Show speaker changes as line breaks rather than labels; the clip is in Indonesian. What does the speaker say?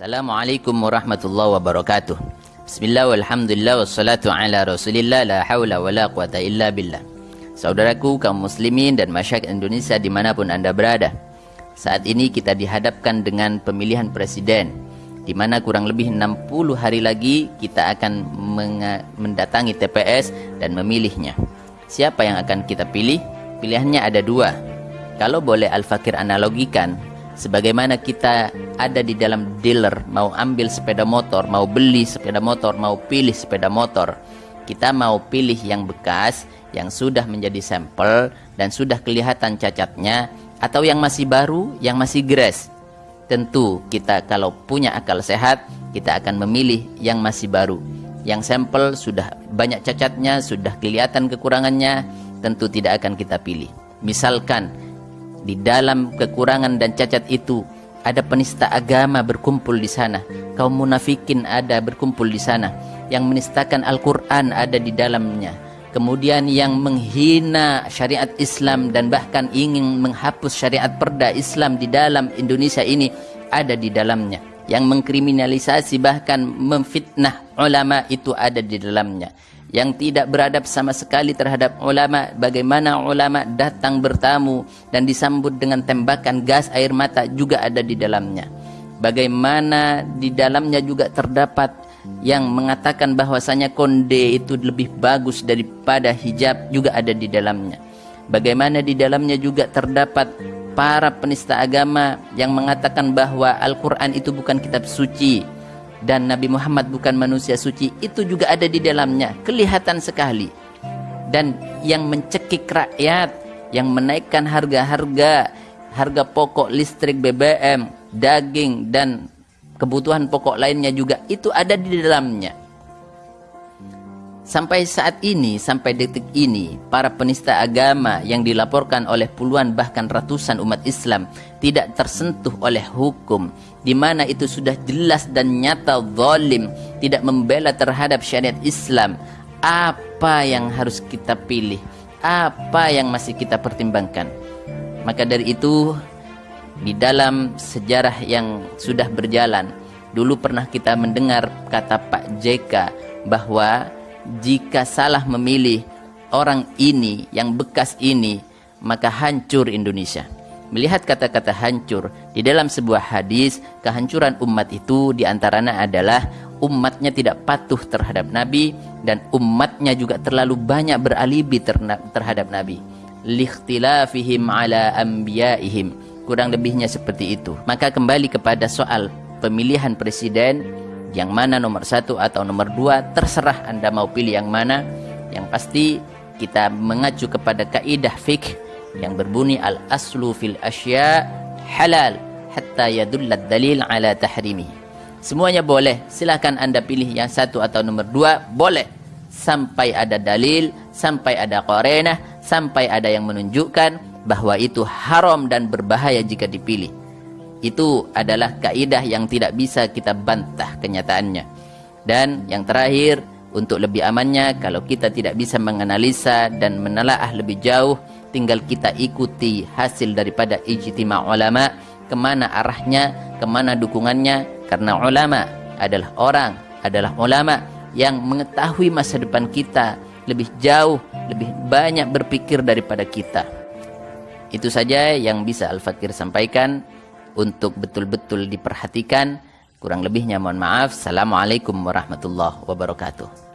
Assalamualaikum warahmatullahi wabarakatuh. Bismillah walhamdulillah wassalatu ala rasulillah la hawla wa la quwata illa billah. Saudaraku kaum muslimin dan masyarakat Indonesia di mana pun anda berada. Saat ini kita dihadapkan dengan pemilihan presiden di mana kurang lebih 60 hari lagi kita akan mendatangi TPS dan memilihnya. Siapa yang akan kita pilih? Pilihannya ada dua. Kalau boleh Al-Fakir analogikan, sebagaimana kita ada di dalam dealer mau ambil sepeda motor, mau beli sepeda motor, mau pilih sepeda motor, kita mau pilih yang bekas, yang sudah menjadi sampel dan sudah kelihatan cacatnya atau yang masih baru, yang masih gres. Tentu kita kalau punya akal sehat, kita akan memilih yang masih baru. Yang sampel sudah banyak cacatnya, sudah kelihatan kekurangannya, tentu tidak akan kita pilih. Misalkan di dalam kekurangan dan cacat itu ada penista agama berkumpul di sana. Kaum munafikin ada berkumpul di sana. Yang menistakan Al-Quran ada di dalamnya. Kemudian yang menghina syariat Islam dan bahkan ingin menghapus syariat perda Islam di dalam Indonesia ini ada di dalamnya. Yang mengkriminalisasi bahkan memfitnah ulama itu ada di dalamnya yang tidak beradab sama sekali terhadap ulama bagaimana ulama datang bertamu dan disambut dengan tembakan gas air mata juga ada di dalamnya. Bagaimana di dalamnya juga terdapat yang mengatakan bahwasanya konde itu lebih bagus daripada hijab juga ada di dalamnya. Bagaimana di dalamnya juga terdapat para penista agama yang mengatakan bahwa Al-Quran itu bukan kitab suci dan Nabi Muhammad bukan manusia suci itu juga ada di dalamnya kelihatan sekali. Dan yang mencekik rakyat yang menaikkan harga-harga harga pokok listrik BBM daging dan kebutuhan pokok lainnya juga itu ada di dalamnya Sampai saat ini, sampai detik ini, para penista agama yang dilaporkan oleh puluhan bahkan ratusan umat Islam tidak tersentuh oleh hukum, di mana itu sudah jelas dan nyata zalim, tidak membela terhadap syariat Islam. Apa yang harus kita pilih? Apa yang masih kita pertimbangkan? Maka dari itu, di dalam sejarah yang sudah berjalan, dulu pernah kita mendengar kata Pak JK bahwa jika salah memilih orang ini yang bekas ini maka hancur Indonesia. Melihat kata-kata hancur di dalam sebuah hadis kehancuran umat itu di antaranya adalah umatnya tidak patuh terhadap Nabi dan umatnya juga terlalu banyak beralibi terhadap Nabi. Likhtilafihim ala anbiyaihim. Kurang lebihnya seperti itu. Maka kembali kepada soal pemilihan presiden yang mana nomor satu atau nomor dua terserah anda mau pilih yang mana. Yang pasti kita mengacu kepada kaidah fikih yang berbunyi al aslu fil asya halal hatta yadullad dalil ala tahrimi. Semuanya boleh. Silahkan anda pilih yang satu atau nomor dua. Boleh. Sampai ada dalil sampai ada korenah sampai ada yang menunjukkan bahwa itu haram dan berbahaya jika dipilih itu adalah kaidah yang tidak bisa kita bantah kenyataannya. Dan yang terakhir, untuk lebih amannya kalau kita tidak bisa menganalisa dan menelaah lebih jauh, tinggal kita ikuti hasil daripada ijtima ulama, ke mana arahnya, ke mana dukungannya, karena ulama adalah orang, adalah ulama yang mengetahui masa depan kita lebih jauh, lebih banyak berpikir daripada kita. Itu saja yang bisa Al-Fakir sampaikan untuk betul-betul diperhatikan. Kurang lebihnya mohon maaf. Assalamualaikum warahmatullahi wabarakatuh.